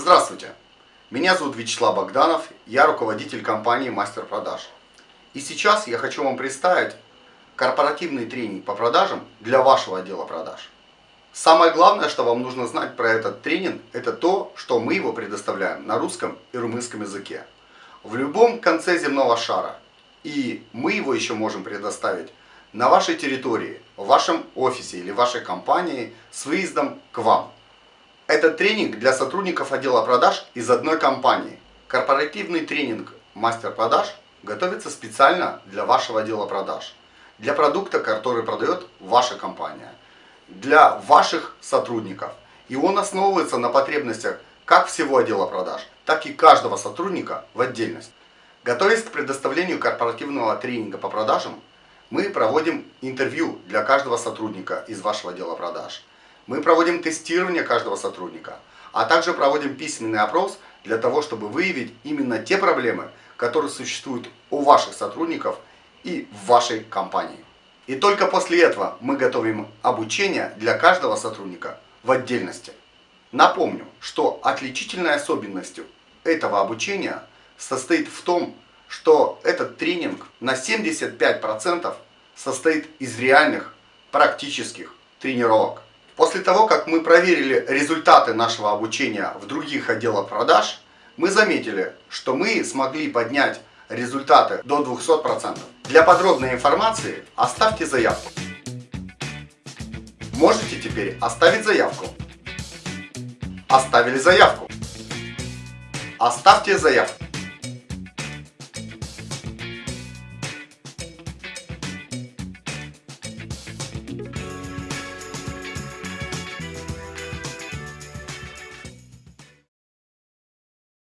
Здравствуйте! Меня зовут Вячеслав Богданов, я руководитель компании Мастер Продаж. И сейчас я хочу вам представить корпоративный тренинг по продажам для вашего отдела продаж. Самое главное, что вам нужно знать про этот тренинг, это то, что мы его предоставляем на русском и румынском языке. В любом конце земного шара. И мы его еще можем предоставить на вашей территории, в вашем офисе или вашей компании с выездом к вам. Это тренинг для сотрудников отдела продаж из одной компании. Корпоративный тренинг мастер продаж готовится специально для вашего отдела продаж. Для продукта, который продает ваша компания. Для ваших сотрудников. И он основывается на потребностях как всего отдела продаж, так и каждого сотрудника в отдельность. Готовясь к предоставлению корпоративного тренинга по продажам, мы проводим интервью для каждого сотрудника из вашего отдела продаж. Мы проводим тестирование каждого сотрудника, а также проводим письменный опрос для того, чтобы выявить именно те проблемы, которые существуют у ваших сотрудников и в вашей компании. И только после этого мы готовим обучение для каждого сотрудника в отдельности. Напомню, что отличительной особенностью этого обучения состоит в том, что этот тренинг на 75% состоит из реальных практических тренировок. После того, как мы проверили результаты нашего обучения в других отделах продаж, мы заметили, что мы смогли поднять результаты до 200%. Для подробной информации оставьте заявку. Можете теперь оставить заявку. Оставили заявку. Оставьте заявку.